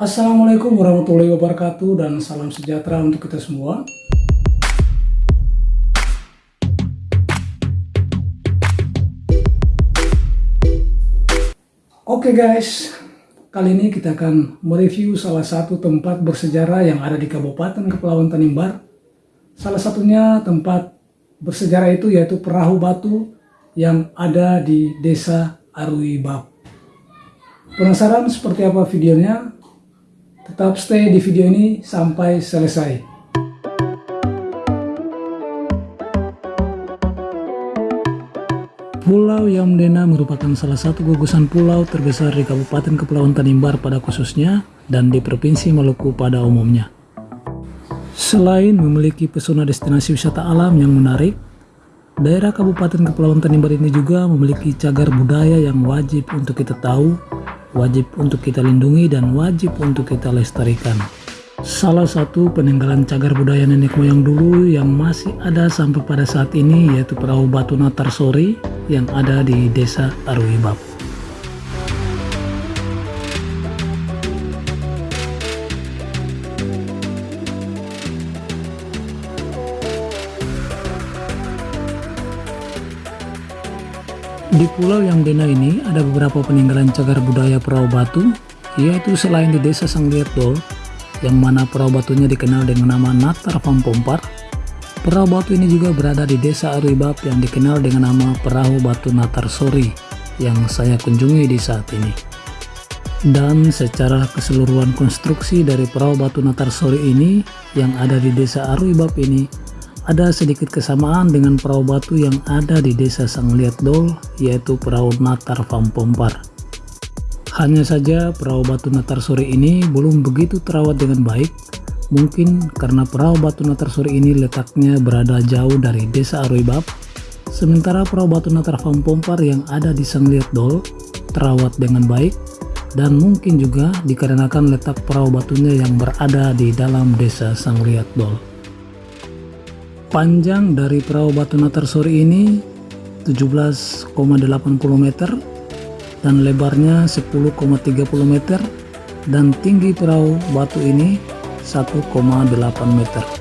Assalamualaikum warahmatullahi wabarakatuh dan salam sejahtera untuk kita semua. Oke guys, kali ini kita akan mereview salah satu tempat bersejarah yang ada di Kabupaten Kepulauan Tanimbar. Salah satunya tempat bersejarah itu yaitu perahu batu yang ada di Desa Arui Bab. Penasaran seperti apa videonya? Tetap stay di video ini sampai selesai. Pulau Yamdena merupakan salah satu gugusan pulau terbesar di Kabupaten Kepulauan Tanimbar pada khususnya dan di Provinsi Maluku pada umumnya. Selain memiliki pesona destinasi wisata alam yang menarik, daerah Kabupaten Kepulauan Tanimbar ini juga memiliki cagar budaya yang wajib untuk kita tahu wajib untuk kita lindungi dan wajib untuk kita lestarikan. Salah satu peninggalan cagar budaya nenek moyang dulu yang masih ada sampai pada saat ini yaitu perahu batu Natarsori yang ada di desa Arwibab. Di pulau yang Dena ini ada beberapa peninggalan cagar budaya perahu batu, yaitu selain di desa Sanglietdol, yang mana perahu batunya dikenal dengan nama Natar Pampompar, perahu batu ini juga berada di desa Arwibab yang dikenal dengan nama perahu batu Natar Sori, yang saya kunjungi di saat ini. Dan secara keseluruhan konstruksi dari perahu batu Natar Sori ini, yang ada di desa Arwibab ini, ada sedikit kesamaan dengan perahu batu yang ada di desa Sangliat Dol, yaitu perahu Natar Vampompar. Hanya saja perahu batu Natar sore ini belum begitu terawat dengan baik, mungkin karena perahu batu Natar sore ini letaknya berada jauh dari desa Arwibab, sementara perahu batu Natar Vampompar yang ada di Sangliat Dol terawat dengan baik, dan mungkin juga dikarenakan letak perahu batunya yang berada di dalam desa Sangliat Dol. Panjang dari perahu batu Natarsori ini 17,80 meter dan lebarnya 10,30 meter dan tinggi perahu batu ini 1,8 meter.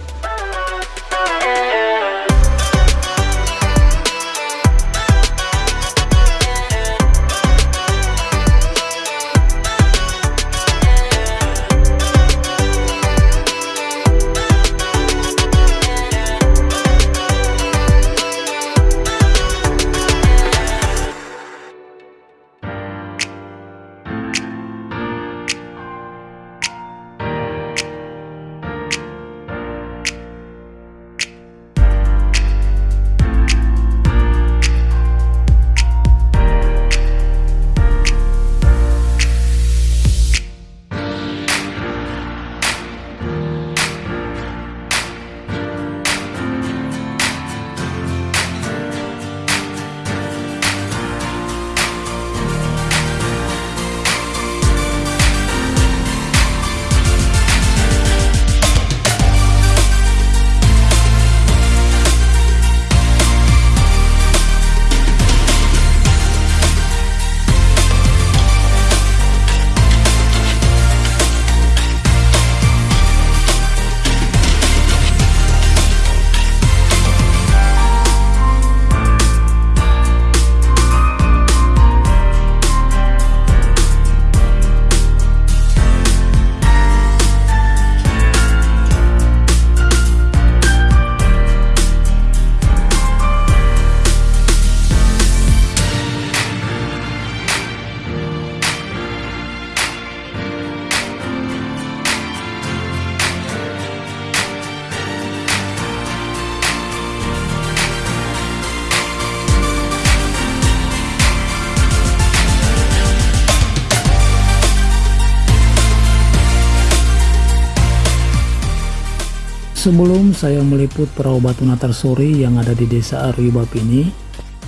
Sebelum saya meliput perahu batu sore yang ada di desa Arwibab ini,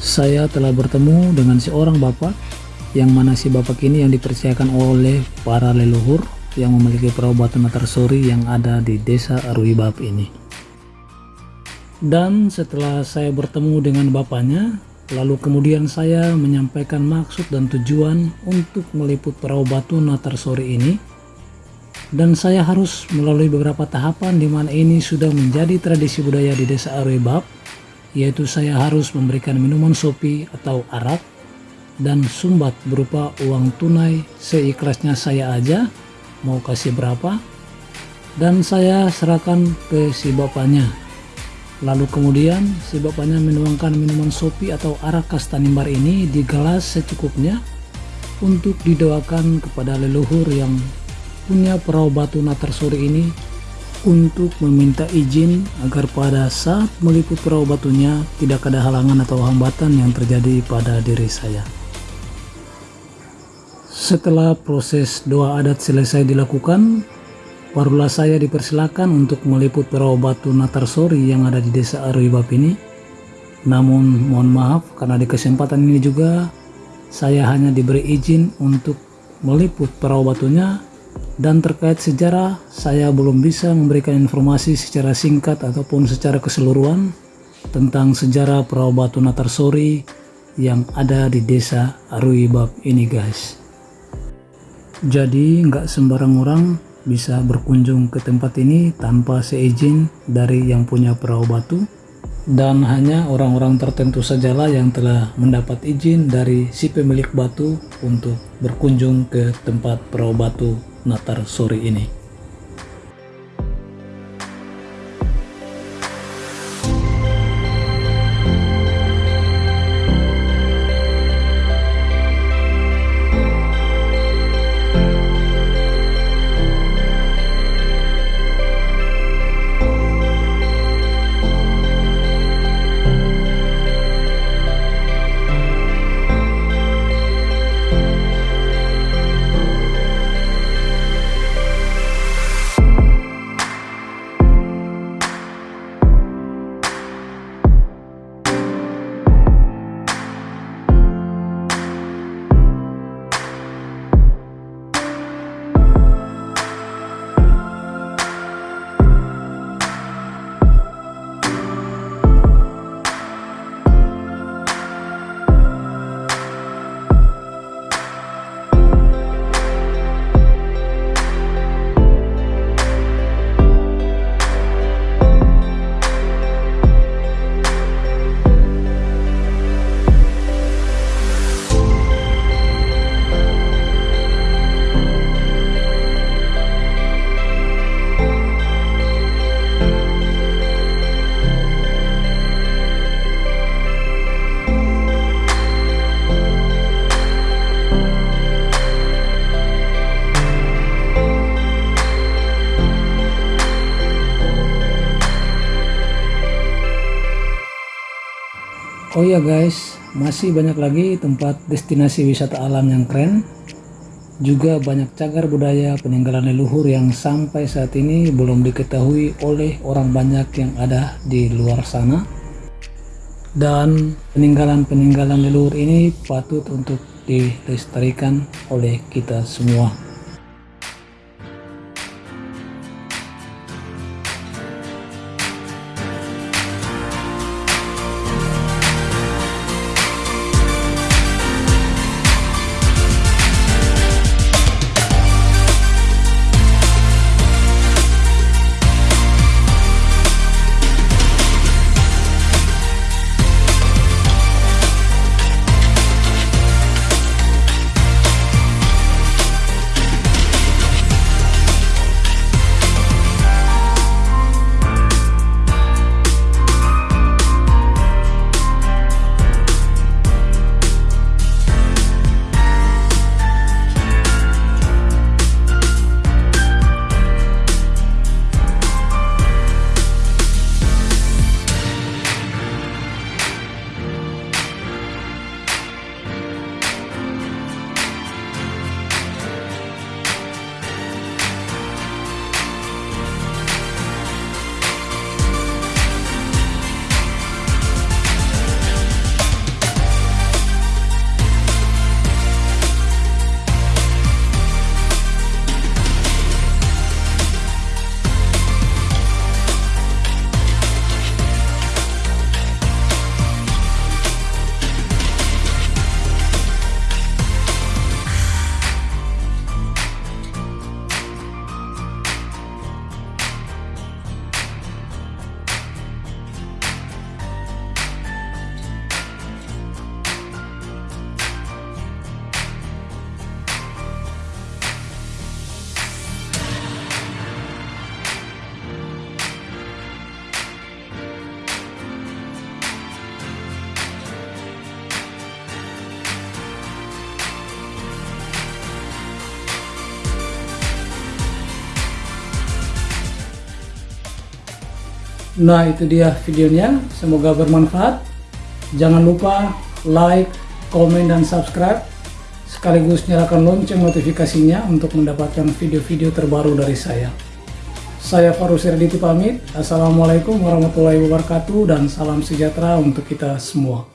saya telah bertemu dengan seorang bapak yang mana si bapak ini yang dipercayakan oleh para leluhur yang memiliki perahu batu sore yang ada di desa Arwibab ini. Dan setelah saya bertemu dengan bapaknya, lalu kemudian saya menyampaikan maksud dan tujuan untuk meliput perahu batu sore ini dan saya harus melalui beberapa tahapan di mana ini sudah menjadi tradisi budaya di desa Arwebab yaitu saya harus memberikan minuman sopi atau arak dan sumbat berupa uang tunai seikhlasnya saya aja mau kasih berapa dan saya serahkan ke si bapaknya. Lalu kemudian si bapaknya menuangkan minuman sopi atau arak kastanimbar ini di gelas secukupnya untuk didoakan kepada leluhur yang punya perahu batu Natarsuri ini untuk meminta izin agar pada saat meliput perahu batunya tidak ada halangan atau hambatan yang terjadi pada diri saya. Setelah proses doa adat selesai dilakukan, barulah saya dipersilakan untuk meliput perahu batu Natarsori yang ada di desa Arwibab ini. Namun mohon maaf karena di kesempatan ini juga saya hanya diberi izin untuk meliput perahu batunya dan terkait sejarah saya belum bisa memberikan informasi secara singkat ataupun secara keseluruhan tentang sejarah perahu batu Natarsori yang ada di desa Aruibab ini guys. Jadi nggak sembarang orang bisa berkunjung ke tempat ini tanpa seizin dari yang punya perahu batu. Dan hanya orang-orang tertentu sajalah yang telah mendapat izin dari si pemilik batu untuk berkunjung ke tempat perahu batu Natar sore ini. Oh ya guys, masih banyak lagi tempat destinasi wisata alam yang keren. Juga banyak cagar budaya peninggalan leluhur yang sampai saat ini belum diketahui oleh orang banyak yang ada di luar sana. Dan peninggalan-peninggalan leluhur ini patut untuk dilestarikan oleh kita semua. Nah itu dia videonya, semoga bermanfaat. Jangan lupa like, komen, dan subscribe. Sekaligus nyalakan lonceng notifikasinya untuk mendapatkan video-video terbaru dari saya. Saya Farus Erditi pamit. Assalamualaikum warahmatullahi wabarakatuh dan salam sejahtera untuk kita semua.